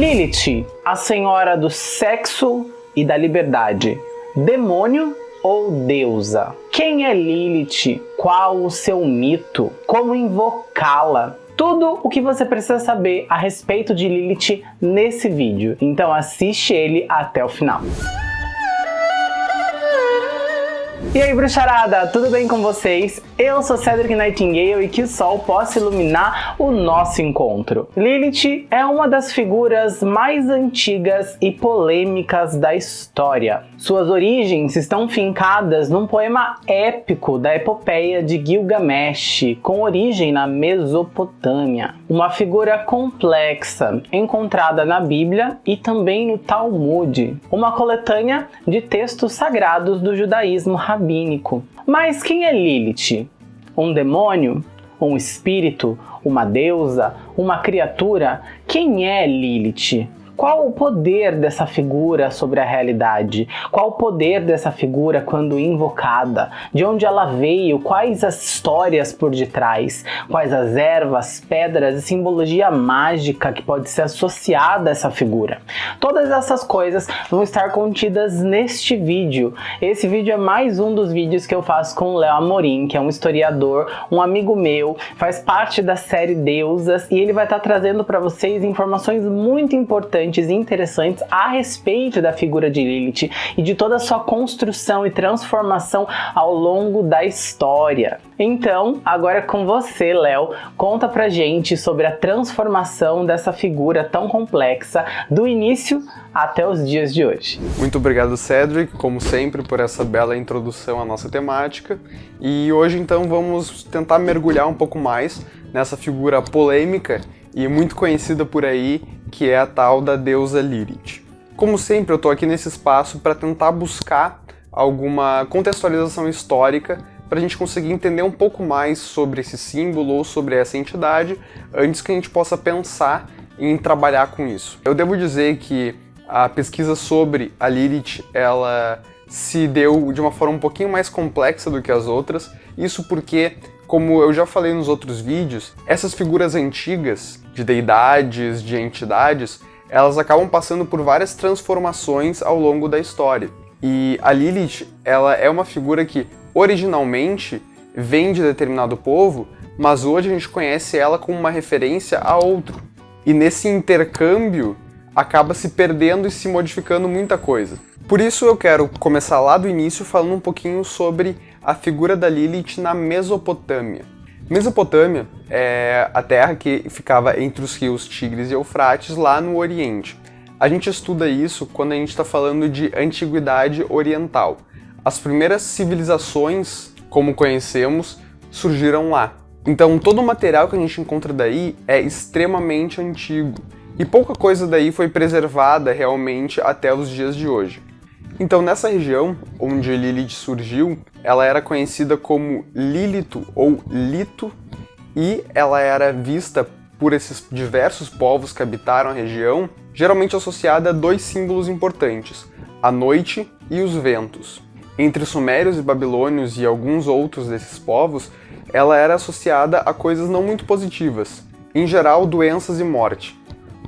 Lilith, a senhora do sexo e da liberdade. Demônio ou deusa? Quem é Lilith? Qual o seu mito? Como invocá-la? Tudo o que você precisa saber a respeito de Lilith nesse vídeo. Então assiste ele até o final. E aí bruxarada, tudo bem com vocês? Eu sou Cedric Nightingale e que o sol possa iluminar o nosso encontro. Lilith é uma das figuras mais antigas e polêmicas da história. Suas origens estão fincadas num poema épico da epopeia de Gilgamesh, com origem na Mesopotâmia. Uma figura complexa, encontrada na Bíblia e também no Talmud, uma coletânea de textos sagrados do judaísmo rabínico. Mas quem é Lilith? Um demônio? Um espírito? Uma deusa? Uma criatura? Quem é Lilith? Qual o poder dessa figura sobre a realidade? Qual o poder dessa figura quando invocada? De onde ela veio? Quais as histórias por detrás? Quais as ervas, pedras e simbologia mágica que pode ser associada a essa figura? Todas essas coisas vão estar contidas neste vídeo. Esse vídeo é mais um dos vídeos que eu faço com o Léo Amorim, que é um historiador, um amigo meu, faz parte da série Deusas e ele vai estar trazendo para vocês informações muito importantes importantes e interessantes a respeito da figura de Lilith e de toda a sua construção e transformação ao longo da história. Então, agora é com você, Léo, conta pra gente sobre a transformação dessa figura tão complexa do início até os dias de hoje. Muito obrigado, Cedric, como sempre, por essa bela introdução à nossa temática. E hoje, então, vamos tentar mergulhar um pouco mais nessa figura polêmica e muito conhecida por aí, que é a tal da deusa Lilith. Como sempre, eu estou aqui nesse espaço para tentar buscar alguma contextualização histórica para a gente conseguir entender um pouco mais sobre esse símbolo ou sobre essa entidade antes que a gente possa pensar em trabalhar com isso. Eu devo dizer que a pesquisa sobre a Lilith, ela se deu de uma forma um pouquinho mais complexa do que as outras, isso porque como eu já falei nos outros vídeos, essas figuras antigas de deidades, de entidades, elas acabam passando por várias transformações ao longo da história. E a Lilith, ela é uma figura que originalmente vem de determinado povo, mas hoje a gente conhece ela como uma referência a outro. E nesse intercâmbio acaba se perdendo e se modificando muita coisa. Por isso eu quero começar lá do início falando um pouquinho sobre a figura da Lilith na Mesopotâmia. Mesopotâmia é a terra que ficava entre os rios Tigres e Eufrates, lá no Oriente. A gente estuda isso quando a gente está falando de Antiguidade Oriental. As primeiras civilizações, como conhecemos, surgiram lá. Então todo o material que a gente encontra daí é extremamente antigo, e pouca coisa daí foi preservada realmente até os dias de hoje. Então nessa região onde Lilith surgiu, ela era conhecida como Lilito ou Lito e ela era vista por esses diversos povos que habitaram a região, geralmente associada a dois símbolos importantes, a noite e os ventos. Entre sumérios e babilônios e alguns outros desses povos, ela era associada a coisas não muito positivas, em geral doenças e morte,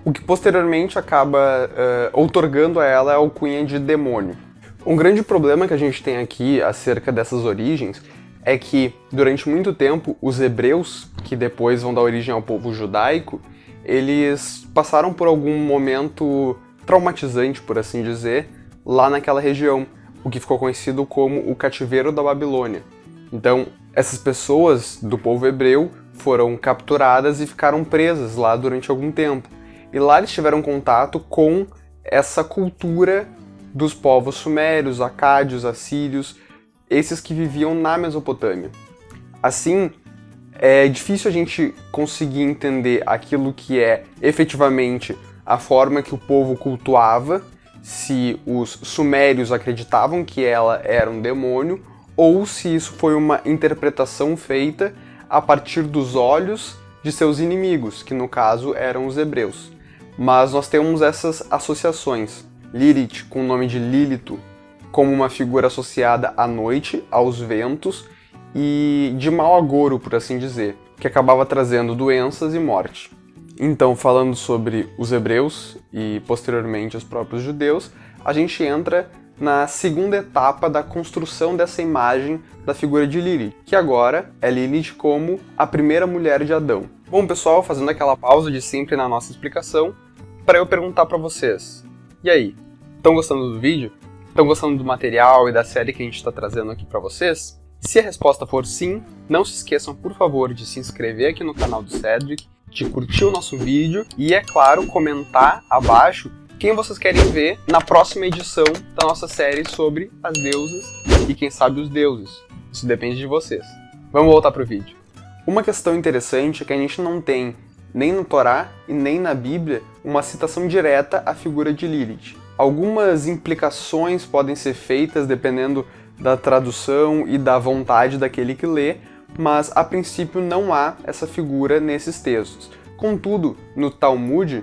o que posteriormente acaba uh, outorgando a ela a alcunha de demônio. Um grande problema que a gente tem aqui acerca dessas origens é que, durante muito tempo, os hebreus, que depois vão dar origem ao povo judaico, eles passaram por algum momento traumatizante, por assim dizer, lá naquela região, o que ficou conhecido como o cativeiro da Babilônia. Então, essas pessoas do povo hebreu foram capturadas e ficaram presas lá durante algum tempo. E lá eles tiveram contato com essa cultura dos povos sumérios, acádios, assírios, esses que viviam na Mesopotâmia. Assim, é difícil a gente conseguir entender aquilo que é efetivamente a forma que o povo cultuava, se os sumérios acreditavam que ela era um demônio, ou se isso foi uma interpretação feita a partir dos olhos de seus inimigos, que no caso eram os hebreus. Mas nós temos essas associações. Lilith, com o nome de Lilito, como uma figura associada à noite, aos ventos e de mau agouro, por assim dizer, que acabava trazendo doenças e morte. Então, falando sobre os hebreus e posteriormente os próprios judeus, a gente entra na segunda etapa da construção dessa imagem da figura de Lilith, que agora é Lilith como a primeira mulher de Adão. Bom, pessoal, fazendo aquela pausa de sempre na nossa explicação, para eu perguntar para vocês. E aí, estão gostando do vídeo? Estão gostando do material e da série que a gente está trazendo aqui para vocês? Se a resposta for sim, não se esqueçam, por favor, de se inscrever aqui no canal do Cedric, de curtir o nosso vídeo e, é claro, comentar abaixo quem vocês querem ver na próxima edição da nossa série sobre as deusas e, quem sabe, os deuses. Isso depende de vocês. Vamos voltar para o vídeo. Uma questão interessante é que a gente não tem, nem no Torá e nem na Bíblia, uma citação direta à figura de Lilith. Algumas implicações podem ser feitas dependendo da tradução e da vontade daquele que lê, mas a princípio não há essa figura nesses textos. Contudo, no Talmud,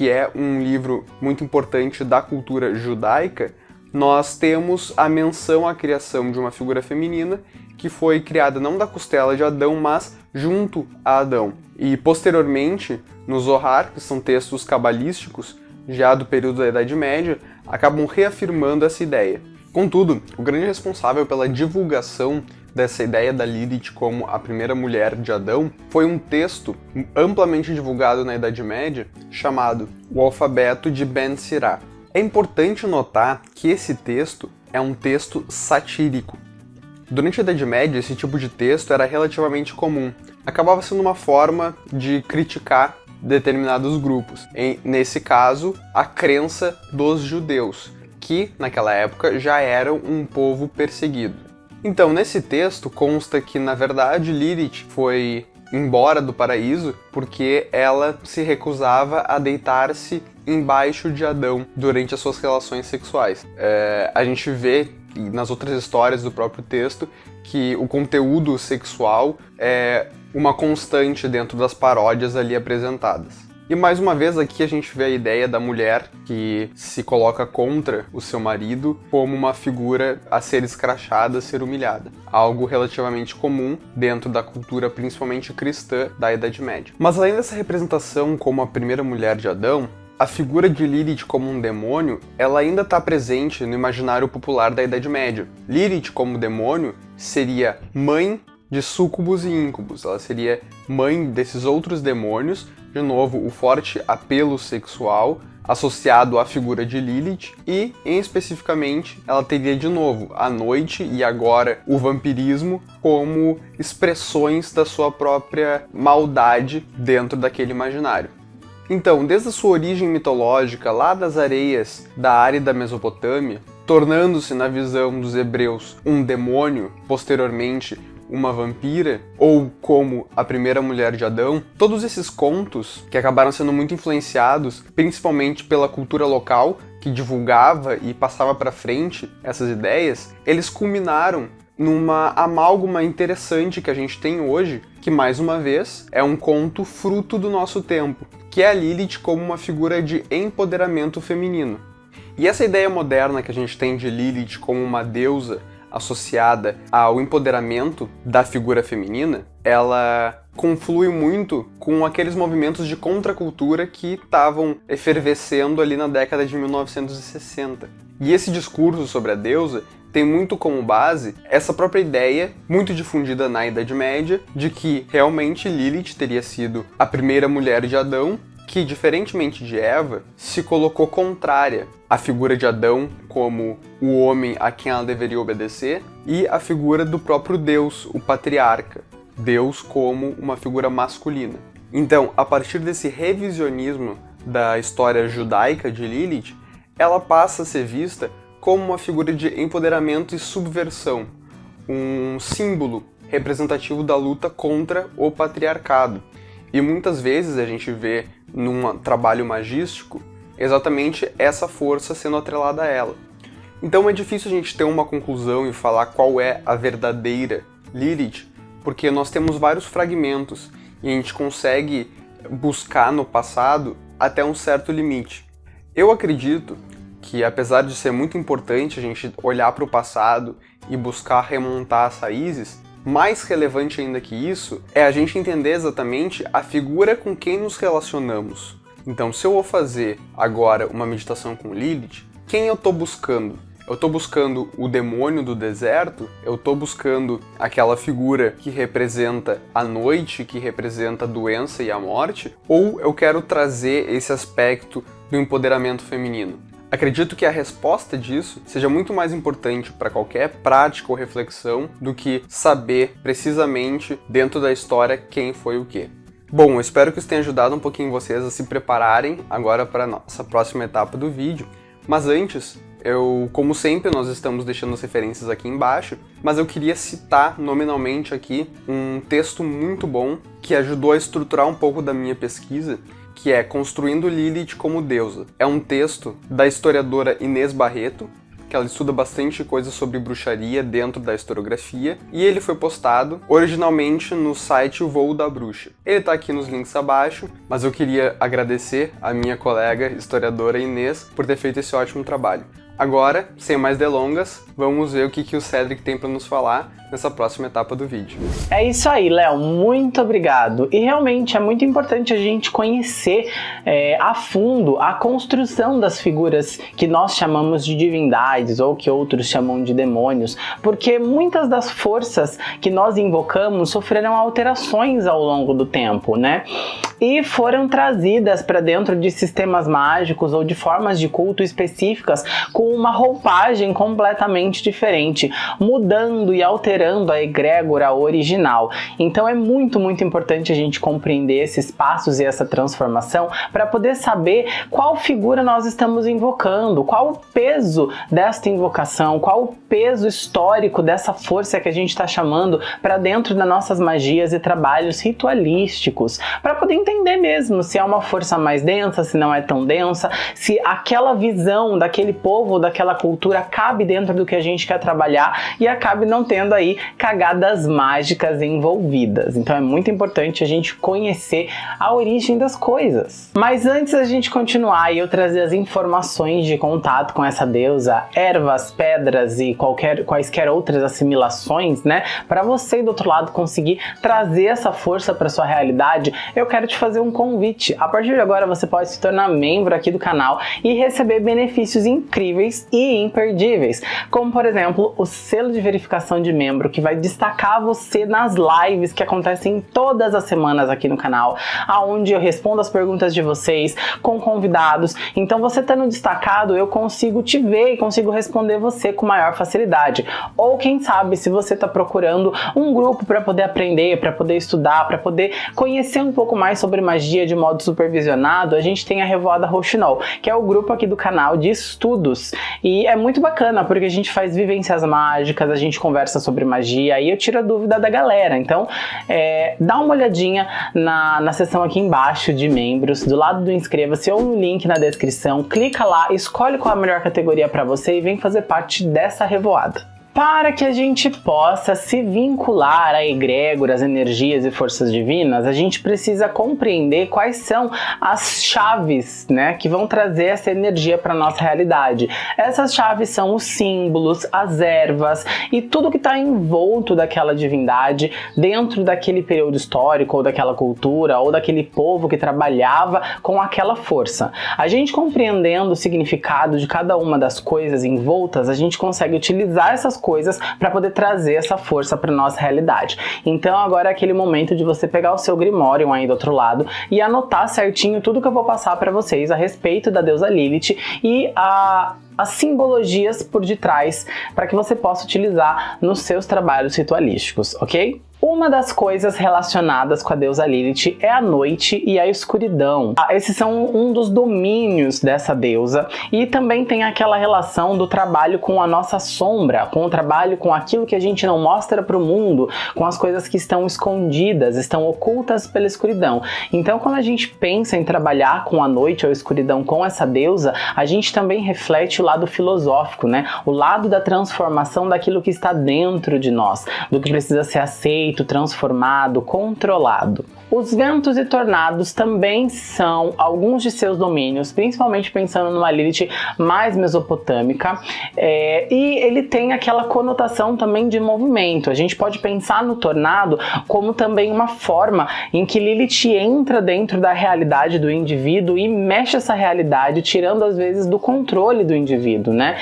que é um livro muito importante da cultura judaica, nós temos a menção à criação de uma figura feminina que foi criada não da costela de Adão, mas junto a Adão. E posteriormente, no Zohar, que são textos cabalísticos, já do período da Idade Média, acabam reafirmando essa ideia. Contudo, o grande responsável pela divulgação dessa ideia da Lilith como a primeira mulher de Adão foi um texto amplamente divulgado na Idade Média chamado O Alfabeto de Ben Sirá. É importante notar que esse texto é um texto satírico. Durante a Idade Média, esse tipo de texto era relativamente comum. Acabava sendo uma forma de criticar determinados grupos. Em, nesse caso, a crença dos judeus que, naquela época, já eram um povo perseguido. Então, nesse texto consta que, na verdade, Lilith foi embora do paraíso porque ela se recusava a deitar-se embaixo de Adão durante as suas relações sexuais. É, a gente vê nas outras histórias do próprio texto que o conteúdo sexual é uma constante dentro das paródias ali apresentadas. E mais uma vez aqui a gente vê a ideia da mulher que se coloca contra o seu marido como uma figura a ser escrachada, a ser humilhada. Algo relativamente comum dentro da cultura principalmente cristã da Idade Média. Mas além dessa representação como a primeira mulher de Adão, a figura de Lilith como um demônio, ela ainda está presente no imaginário popular da Idade Média. Lilith como demônio seria mãe de súcubos e íncubos, ela seria mãe desses outros demônios de novo, o forte apelo sexual associado à figura de Lilith e, em especificamente, ela teria de novo a noite e agora o vampirismo como expressões da sua própria maldade dentro daquele imaginário. Então, desde a sua origem mitológica lá das areias da árida Mesopotâmia, tornando-se na visão dos hebreus um demônio, posteriormente uma vampira, ou como a primeira mulher de Adão, todos esses contos que acabaram sendo muito influenciados, principalmente pela cultura local, que divulgava e passava para frente essas ideias, eles culminaram numa amálgama interessante que a gente tem hoje, que mais uma vez é um conto fruto do nosso tempo, que é a Lilith como uma figura de empoderamento feminino. E essa ideia moderna que a gente tem de Lilith como uma deusa associada ao empoderamento da figura feminina, ela conflui muito com aqueles movimentos de contracultura que estavam efervescendo ali na década de 1960. E esse discurso sobre a deusa tem muito como base essa própria ideia, muito difundida na Idade Média, de que realmente Lilith teria sido a primeira mulher de Adão que, diferentemente de Eva, se colocou contrária à figura de Adão como o homem a quem ela deveria obedecer e a figura do próprio Deus, o patriarca, Deus como uma figura masculina. Então, a partir desse revisionismo da história judaica de Lilith, ela passa a ser vista como uma figura de empoderamento e subversão, um símbolo representativo da luta contra o patriarcado. E muitas vezes a gente vê num trabalho magístico exatamente essa força sendo atrelada a ela. Então é difícil a gente ter uma conclusão e falar qual é a verdadeira Lilith, porque nós temos vários fragmentos e a gente consegue buscar no passado até um certo limite. Eu acredito que apesar de ser muito importante a gente olhar para o passado e buscar remontar as raízes, mais relevante ainda que isso é a gente entender exatamente a figura com quem nos relacionamos. Então, se eu vou fazer agora uma meditação com Lilith, quem eu estou buscando? Eu estou buscando o demônio do deserto? Eu estou buscando aquela figura que representa a noite, que representa a doença e a morte? Ou eu quero trazer esse aspecto do empoderamento feminino? Acredito que a resposta disso seja muito mais importante para qualquer prática ou reflexão do que saber precisamente dentro da história quem foi o quê. Bom, eu espero que isso tenha ajudado um pouquinho vocês a se prepararem agora para a nossa próxima etapa do vídeo. Mas antes, eu, como sempre, nós estamos deixando as referências aqui embaixo, mas eu queria citar nominalmente aqui um texto muito bom que ajudou a estruturar um pouco da minha pesquisa que é Construindo Lilith como Deusa. É um texto da historiadora Inês Barreto, que ela estuda bastante coisa sobre bruxaria dentro da historiografia, e ele foi postado originalmente no site O Voo da Bruxa. Ele está aqui nos links abaixo, mas eu queria agradecer a minha colega historiadora Inês por ter feito esse ótimo trabalho. Agora, sem mais delongas, vamos ver o que, que o Cedric tem para nos falar nessa próxima etapa do vídeo. É isso aí, Léo, muito obrigado. E realmente é muito importante a gente conhecer é, a fundo a construção das figuras que nós chamamos de divindades ou que outros chamam de demônios, porque muitas das forças que nós invocamos sofreram alterações ao longo do tempo, né? E foram trazidas para dentro de sistemas mágicos ou de formas de culto específicas com uma roupagem completamente diferente, mudando e alterando a egrégora original. Então é muito, muito importante a gente compreender esses passos e essa transformação para poder saber qual figura nós estamos invocando, qual o peso desta invocação, qual o peso histórico dessa força que a gente está chamando para dentro das nossas magias e trabalhos ritualísticos, para poder entender mesmo se é uma força mais densa, se não é tão densa, se aquela visão daquele povo, daquela cultura cabe dentro do que a gente quer trabalhar e acabe não tendo aí cagadas mágicas envolvidas. Então é muito importante a gente conhecer a origem das coisas. Mas antes da gente continuar e eu trazer as informações de contato com essa deusa, ervas, pedras e qualquer, quaisquer outras assimilações, né, para você do outro lado conseguir trazer essa força para sua realidade, eu quero te fazer um convite. A partir de agora você pode se tornar membro aqui do canal e receber benefícios incríveis e imperdíveis, como por exemplo o selo de verificação de membro que vai destacar você nas lives que acontecem todas as semanas aqui no canal, aonde eu respondo as perguntas de vocês com convidados. Então você estando destacado, eu consigo te ver e consigo responder você com maior facilidade. Ou quem sabe, se você está procurando um grupo para poder aprender, para poder estudar, para poder conhecer um pouco mais sobre magia de modo supervisionado, a gente tem a Revoada Rochinol, que é o grupo aqui do canal de estudos. E é muito bacana, porque a gente faz vivências mágicas, a gente conversa sobre magia, aí eu tiro a dúvida da galera. Então, é, dá uma olhadinha na, na seção aqui embaixo de membros, do lado do inscreva-se ou no link na descrição, clica lá, escolhe qual a melhor categoria para você e vem fazer parte dessa revoada. Para que a gente possa se vincular a egrégoras, energias e forças divinas, a gente precisa compreender quais são as chaves né, que vão trazer essa energia para nossa realidade. Essas chaves são os símbolos, as ervas e tudo que está envolto daquela divindade dentro daquele período histórico ou daquela cultura ou daquele povo que trabalhava com aquela força. A gente compreendendo o significado de cada uma das coisas envoltas, a gente consegue utilizar essas coisas para poder trazer essa força para nossa realidade. Então agora é aquele momento de você pegar o seu Grimório aí do outro lado e anotar certinho tudo que eu vou passar para vocês a respeito da deusa Lilith e a as simbologias por detrás para que você possa utilizar nos seus trabalhos ritualísticos, ok? Uma das coisas relacionadas com a deusa Lilith é a noite e a escuridão. Ah, esses são um dos domínios dessa deusa e também tem aquela relação do trabalho com a nossa sombra, com o trabalho com aquilo que a gente não mostra para o mundo, com as coisas que estão escondidas, estão ocultas pela escuridão. Então quando a gente pensa em trabalhar com a noite ou a escuridão com essa deusa, a gente também reflete o lado filosófico, né? O lado da transformação daquilo que está dentro de nós, do que precisa ser aceito, perfeito, transformado, controlado. Os ventos e tornados também são alguns de seus domínios, principalmente pensando numa Lilith mais mesopotâmica, é, e ele tem aquela conotação também de movimento. A gente pode pensar no tornado como também uma forma em que Lilith entra dentro da realidade do indivíduo e mexe essa realidade, tirando às vezes do controle do indivíduo, né?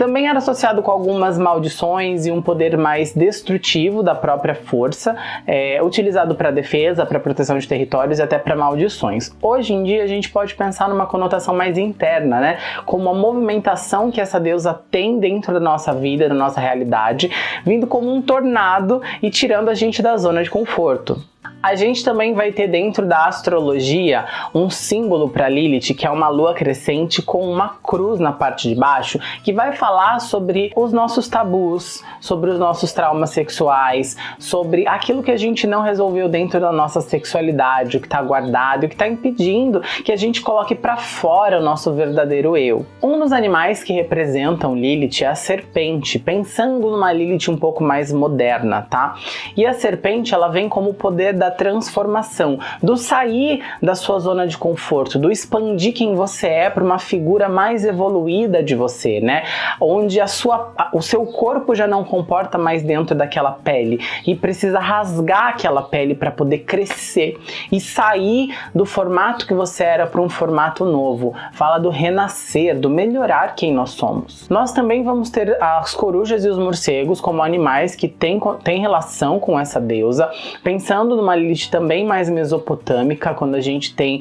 Também era associado com algumas maldições e um poder mais destrutivo da própria força, é, utilizado para defesa, para proteção de territórios e até para maldições. Hoje em dia a gente pode pensar numa conotação mais interna, né? Como a movimentação que essa deusa tem dentro da nossa vida, da nossa realidade, vindo como um tornado e tirando a gente da zona de conforto. A gente também vai ter dentro da astrologia um símbolo para Lilith, que é uma lua crescente com uma cruz na parte de baixo, que vai falar sobre os nossos tabus, sobre os nossos traumas sexuais, sobre aquilo que a gente não resolveu dentro da nossa sexualidade, o que está guardado, o que está impedindo que a gente coloque para fora o nosso verdadeiro eu. Um dos animais que representam Lilith é a serpente, pensando numa Lilith um pouco mais moderna, tá? E a serpente, ela vem como o poder da transformação, do sair da sua zona de conforto, do expandir quem você é para uma figura mais evoluída de você, né? Onde a sua, o seu corpo já não comporta mais dentro daquela pele e precisa rasgar aquela pele para poder crescer e sair do formato que você era para um formato novo. Fala do renascer, do melhorar quem nós somos. Nós também vamos ter as corujas e os morcegos como animais que têm, têm relação com essa deusa, pensando numa Lilith também mais mesopotâmica, quando a gente tem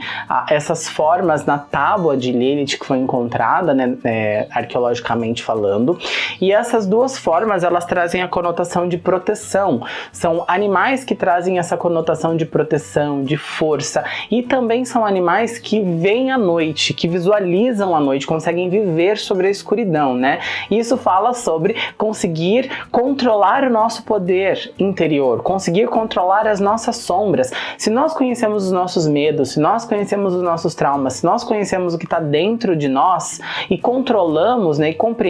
essas formas na tábua de Lilith que foi encontrada, né, é, arqueologicamente falando. E essas duas formas, elas trazem a conotação de proteção. São animais que trazem essa conotação de proteção, de força. E também são animais que veem a noite, que visualizam a noite, conseguem viver sobre a escuridão, né? Isso fala sobre conseguir controlar o nosso poder interior, conseguir controlar as nossas sombras. Se nós conhecemos os nossos medos, se nós conhecemos os nossos traumas, se nós conhecemos o que está dentro de nós e controlamos né, e compreendemos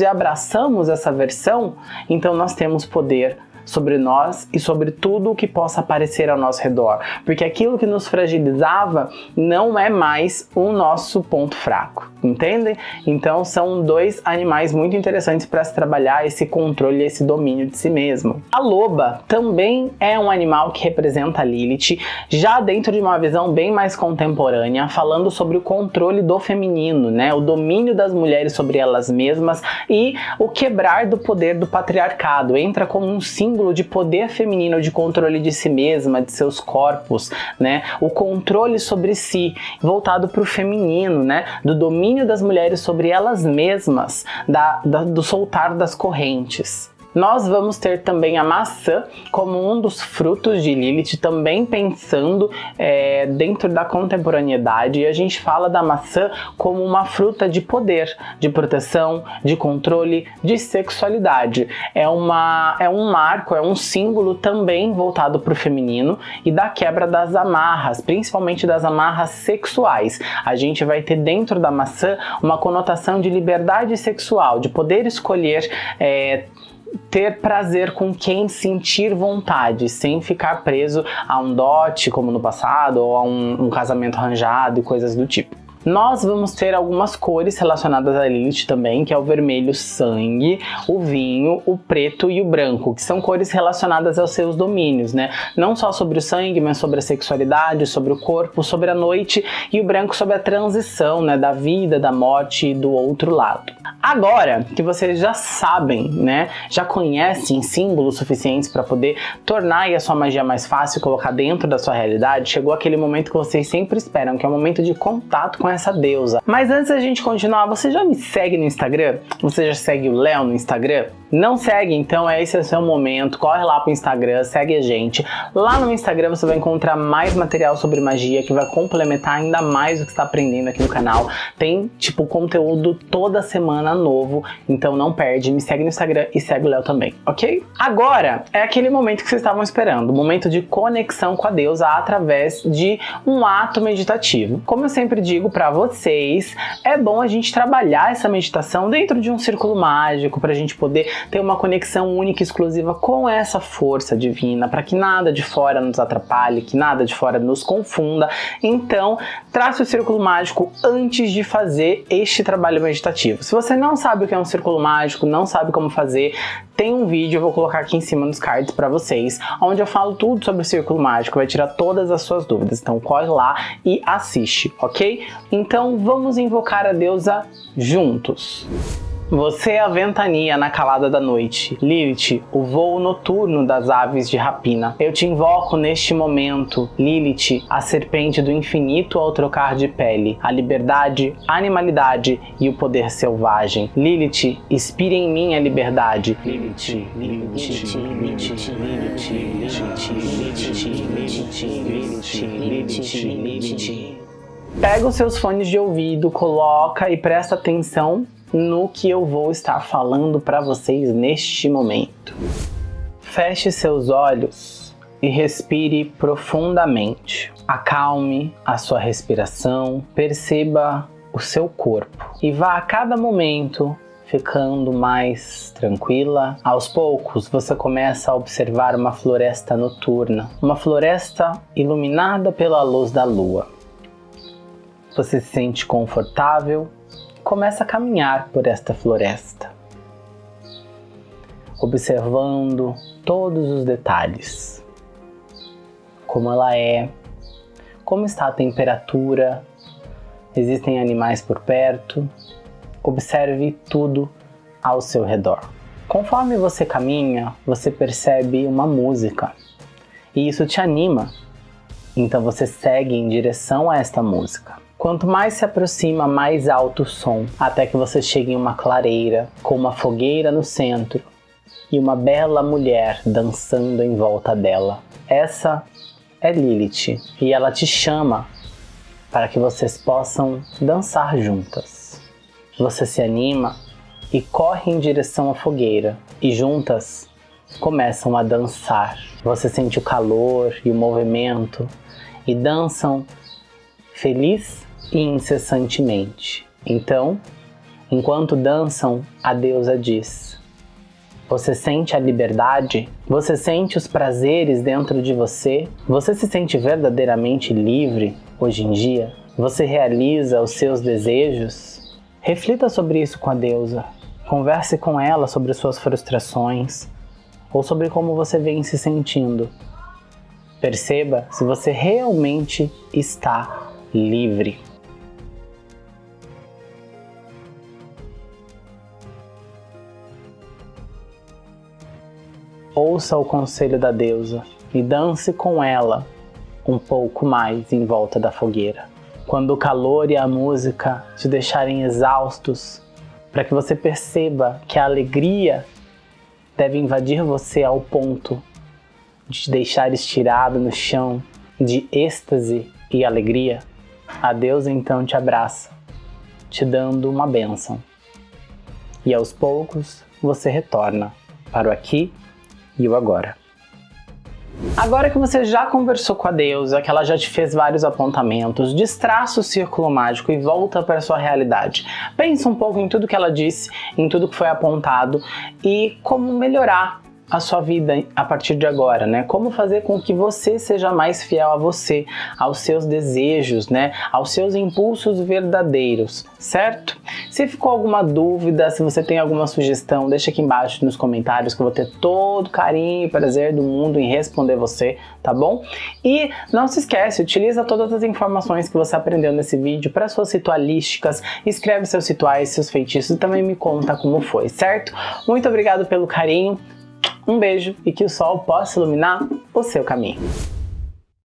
e abraçamos essa versão, então nós temos poder sobre nós e sobre tudo o que possa aparecer ao nosso redor, porque aquilo que nos fragilizava não é mais o nosso ponto fraco, entendem? Então são dois animais muito interessantes para se trabalhar esse controle, esse domínio de si mesmo. A loba também é um animal que representa a Lilith, já dentro de uma visão bem mais contemporânea, falando sobre o controle do feminino, né? O domínio das mulheres sobre elas mesmas e o quebrar do poder do patriarcado. Entra como um símbolo símbolo de poder feminino, de controle de si mesma, de seus corpos, né? O controle sobre si, voltado para o feminino, né? Do domínio das mulheres sobre elas mesmas, da, da, do soltar das correntes. Nós vamos ter também a maçã como um dos frutos de Lilith, também pensando é, dentro da contemporaneidade, e a gente fala da maçã como uma fruta de poder, de proteção, de controle, de sexualidade. É, uma, é um marco, é um símbolo também voltado para o feminino e da quebra das amarras, principalmente das amarras sexuais. A gente vai ter dentro da maçã uma conotação de liberdade sexual, de poder escolher é, ter prazer com quem sentir vontade, sem ficar preso a um dote como no passado ou a um, um casamento arranjado e coisas do tipo. Nós vamos ter algumas cores relacionadas à Lilith também, que é o vermelho sangue, o vinho, o preto e o branco, que são cores relacionadas aos seus domínios, né? Não só sobre o sangue, mas sobre a sexualidade, sobre o corpo, sobre a noite e o branco sobre a transição, né, da vida, da morte e do outro lado. Agora que vocês já sabem, né, já conhecem símbolos suficientes para poder tornar a sua magia mais fácil, colocar dentro da sua realidade, chegou aquele momento que vocês sempre esperam, que é o momento de contato com essa deusa. Mas antes da gente continuar, você já me segue no Instagram? Você já segue o Léo no Instagram? Não segue, então esse é o seu momento, corre lá pro Instagram, segue a gente. Lá no Instagram você vai encontrar mais material sobre magia que vai complementar ainda mais o que está aprendendo aqui no canal. Tem, tipo, conteúdo toda semana novo, então não perde, me segue no Instagram e segue o Léo também, ok? Agora é aquele momento que vocês estavam esperando, o momento de conexão com a deusa através de um ato meditativo. Como eu sempre digo, para vocês, é bom a gente trabalhar essa meditação dentro de um círculo mágico para a gente poder ter uma conexão única e exclusiva com essa força divina, para que nada de fora nos atrapalhe, que nada de fora nos confunda. Então, trace o círculo mágico antes de fazer este trabalho meditativo. Se você não sabe o que é um círculo mágico, não sabe como fazer, tem um vídeo, eu vou colocar aqui em cima nos cards para vocês, onde eu falo tudo sobre o círculo mágico, vai tirar todas as suas dúvidas. Então corre lá e assiste, ok? Então vamos invocar a deusa juntos. Você é a ventania na calada da noite, Lilith, o voo noturno das aves de rapina. Eu te invoco neste momento, Lilith, a serpente do infinito ao trocar de pele, a liberdade, a animalidade e o poder selvagem. Lilith, inspire em mim a liberdade. Lilith, Lilith, Lilith, Lilith, Lilith, Lilith, Lilith, Lilith. Pega os seus fones de ouvido, coloca e presta atenção no que eu vou estar falando para vocês neste momento. Feche seus olhos e respire profundamente. Acalme a sua respiração, perceba o seu corpo e vá a cada momento ficando mais tranquila. Aos poucos, você começa a observar uma floresta noturna, uma floresta iluminada pela luz da lua. Você se sente confortável começa a caminhar por esta floresta, observando todos os detalhes, como ela é, como está a temperatura, existem animais por perto, observe tudo ao seu redor. Conforme você caminha, você percebe uma música e isso te anima, então você segue em direção a esta música. Quanto mais se aproxima, mais alto o som, até que você chegue em uma clareira, com uma fogueira no centro e uma bela mulher dançando em volta dela. Essa é Lilith e ela te chama para que vocês possam dançar juntas. Você se anima e corre em direção à fogueira e juntas começam a dançar. Você sente o calor e o movimento e dançam feliz e incessantemente. Então, enquanto dançam, a deusa diz: Você sente a liberdade? Você sente os prazeres dentro de você? Você se sente verdadeiramente livre hoje em dia? Você realiza os seus desejos? Reflita sobre isso com a deusa. Converse com ela sobre suas frustrações ou sobre como você vem se sentindo. Perceba se você realmente está livre. Ouça o conselho da deusa e dance com ela um pouco mais em volta da fogueira. Quando o calor e a música te deixarem exaustos, para que você perceba que a alegria deve invadir você ao ponto de te deixar estirado no chão de êxtase e alegria, a deusa então te abraça, te dando uma bênção. E aos poucos você retorna para o aqui e o agora. Agora que você já conversou com a deusa, que ela já te fez vários apontamentos, destraça o círculo mágico e volta para sua realidade. Pensa um pouco em tudo que ela disse, em tudo que foi apontado e como melhorar a sua vida a partir de agora, né? Como fazer com que você seja mais fiel a você, aos seus desejos, né? Aos seus impulsos verdadeiros, certo? Se ficou alguma dúvida, se você tem alguma sugestão, deixa aqui embaixo nos comentários que eu vou ter todo carinho e prazer do mundo em responder você, tá bom? E não se esquece, utiliza todas as informações que você aprendeu nesse vídeo para suas ritualísticas, escreve seus rituais, seus feitiços e também me conta como foi, certo? Muito obrigado pelo carinho, um beijo e que o sol possa iluminar o seu caminho.